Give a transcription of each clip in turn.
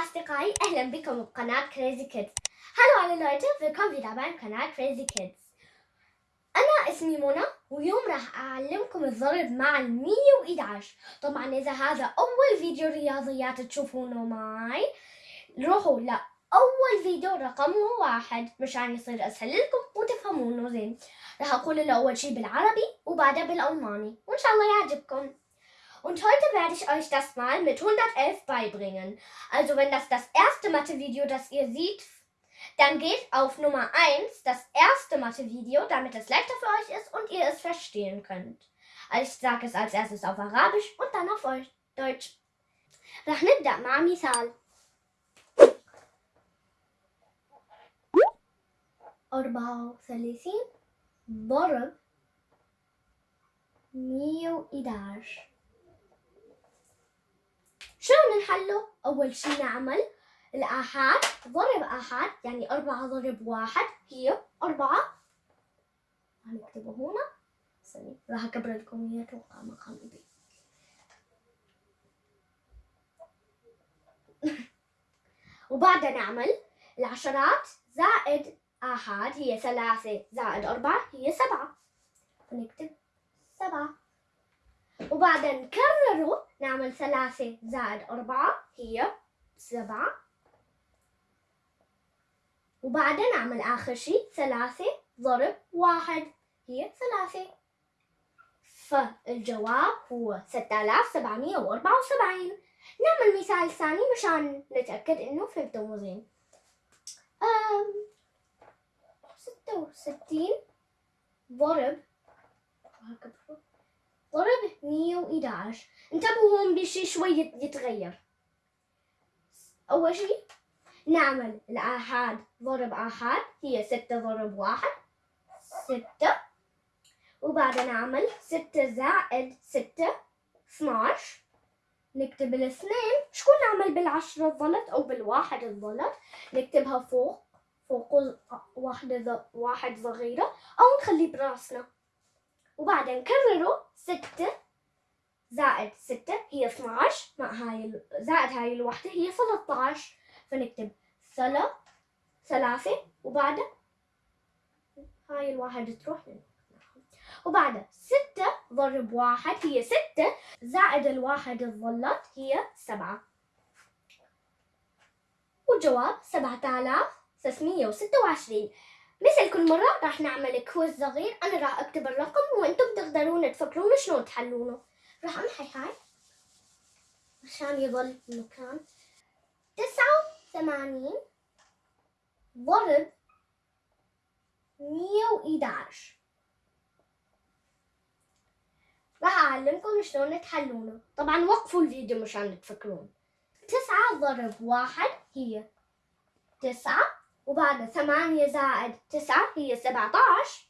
أصدقائي أهلا بكم بقناة كريزي كيدز هلو على willkommen wieder beim Kanal Crazy Kids. أنا اسمي منى واليوم راح أعلمكم الضرب مع ال 111 طبعا إذا هذا أول فيديو رياضيات تشوفونه معي روحوا لأول فيديو رقمه واحد مشان يصير أسهل لكم وتفهمونه زين. راح أقول له أول شي بالعربي وبعدها بالألماني وإن شاء الله يعجبكم. Und heute werde ich euch das mal mit 111 beibringen. Also wenn das das erste Mathe-Video, das ihr seht, dann geht auf Nummer 1 das erste Mathe-Video, damit es leichter für euch ist und ihr es verstehen könnt. Also ich sage es als erstes auf Arabisch und dann auf Deutsch. راح نبدأ مع مثال أربعة وثلاثين ضرب مية وإحداش شلون نحله؟ أول شي نعمل الآحاد ضرب آحاد يعني أربعة ضرب واحد هي أربعة. هنكتبه هنا. ثانية راح أكبر لكم إياه أتوقع مقام إيدي. وبعدها نعمل العشرات. زائد آحاد هي ثلاثة. زائد أربعة هي سبعة. نكتب سبعة. وبعدها نكرره نعمل ثلاثة زائد أربعة هي سبعة. وبعدها نعمل آخر شي ثلاثة ضرب واحد هي ثلاثة. فالجواب هو ستة آلاف سبعمية وأربعة وسبعين. نعمل مثال ثاني مشان نتأكد إنه فهمتوا زين ستة وستين ضرب ضرب مية وإحداش انتبهوا هون بشي شوي يتغير. أول شي نعمل الآحاد ضرب آحاد. هي ستة ضرب واحد. ستة. وبعدها نعمل ستة زائد ستة اثناش نكتب الاثنين. شكون نعمل بالعشرة الظلت أو بالواحد الظلت؟ نكتبها فوق. فوق واحدة واحد صغيرة. أو نخليه براسنا. وبعدين نكرره ستة زائد ستة هي 12 مع هاي زائد هاي الوحدة هي 13 فنكتب ثلا ثلاثة. وبعدها هاي الواحد تروح وبعدها ستة ضرب واحد هي ستة. زائد الواحد الظلت هي سبعة. والجواب سبعة آلاف ستمية وستة وعشرين. مثل كل مرة راح نعمل كويز صغير. أنا راح أكتب الرقم وأنتم تقدرون تفكرون شلون تحلونه. راح أمحي هاي. عشان يظل مكان تسعة وثمانين ضرب مية وإحداش راح أعلمكم شلون تحلونه. طبعا وقفوا الفيديو مشان تفكرون. تسعة ضرب واحد هي تسعة وبعدها ثمانية زائد تسعة هي سبعة عشر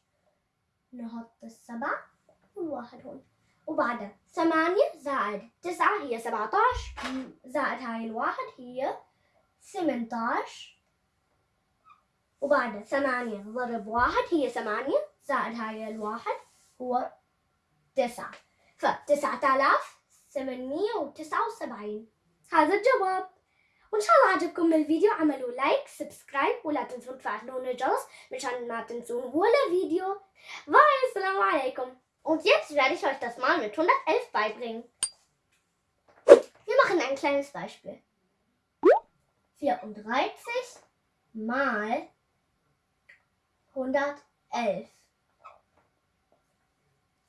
نحط السبعة والواحد هون. وبعدها ثمانية زائد تسعة هي سبعة عشر زائد هاي الواحد هي ثمانية عشر ثمانية ضرب واحد هي ثمانية. زائد هاي الواحد هو تسعة. فتسعة آلاف ثمانمية وتسعة وسبعين. هذا الجواب. وإن شاء الله عجبكم الفيديو اعملوا لايك سبسكرايب ولا تنسون تفعلون الجرس مشان ما تنسون ولا Video. Bye, Assalamu alaikum. Und jetzt werde ich euch das mal mit 111 beibringen. Wir machen ein kleines Beispiel. 34 mal 111.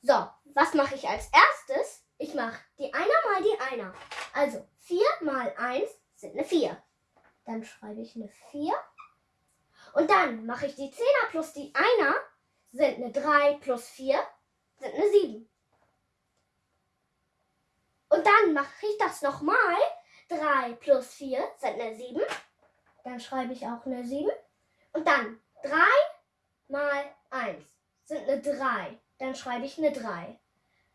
So, was mache ich als erstes? Ich mache die Einer mal die Einer. Also 4 mal 1 sind eine 4. Dann schreibe ich eine 4. Und dann mache ich die 10er plus die 1er sind eine 3 plus 4 sind eine 7. Und dann mache ich das nochmal. 3 plus 4 sind eine 7. Dann schreibe ich auch eine 7. Und dann 3 mal 1 sind eine 3. Dann schreibe ich eine 3.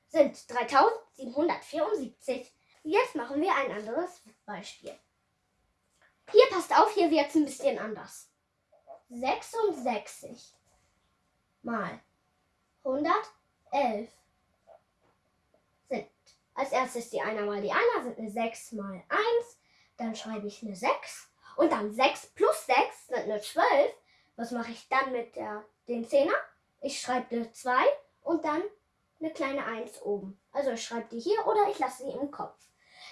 Sind 3774. Jetzt machen wir ein anderes Beispiel. Hier passt auf, hier wird es ein bisschen anders. 66 mal 111 sind als erstes die Einer mal die Einer sind eine 6 mal 1 Dann schreibe ich eine 6. Und dann 6 plus 6 sind eine 12. Was mache ich dann mit der, den Zehner? Ich schreibe eine 2 und dann eine kleine 1 oben. Also ich schreibe die hier oder ich lasse sie im Kopf.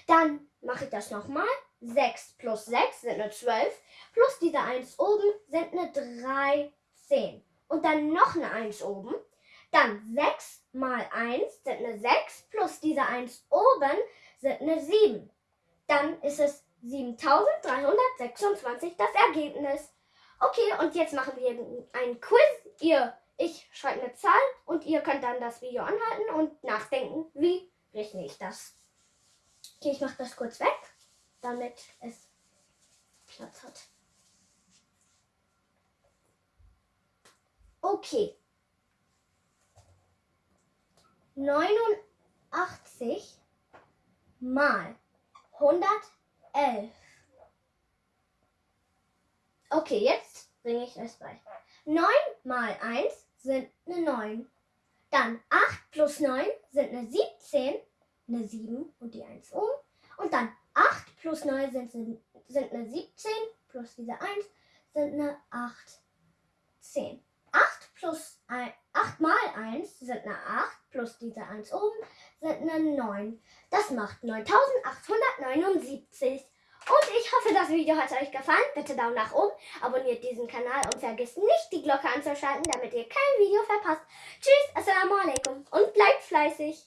Dann mache ich das nochmal. 6 plus 6 sind eine 12. Plus diese 1 oben sind eine 13. Und dann noch eine 1 oben. Dann 6 mal 1 sind eine 6. Plus diese 1 oben sind eine 7. Dann ist es 7326 das Ergebnis. Okay, und jetzt machen wir ein Quiz. Ihr, ich schreibe eine Zahl und ihr könnt dann das Video anhalten und nachdenken, wie rechne ich das. Okay, ich mache das kurz weg, damit es Platz hat. Okay. 89 mal 111. Okay, jetzt bringe ich es bei. 9 mal 1 sind eine 9. Dann 8 plus 9 sind eine 17, eine 7 und die 1 um. Und dann 8 plus 9 sind, sind eine 17 plus diese 1 sind eine 8, 10. 8 plus 1, 8 mal 1 sind eine 8 plus diese 1 oben sind eine 9. Das macht 9879. Und ich hoffe, das Video hat euch gefallen. Bitte Daumen nach oben, abonniert diesen Kanal und vergesst nicht, die Glocke anzuschalten, damit ihr kein Video verpasst. Tschüss, Assalamu alaikum und bleibt fleißig.